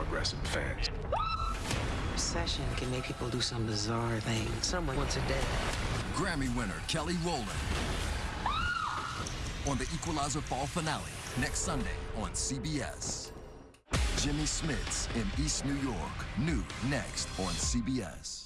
aggressive fans. Recession can make people do some bizarre things. Someone wants a day. Grammy winner Kelly Rowland on the Equalizer Fall finale next Sunday on CBS. Jimmy Smits in East New York, new next on CBS.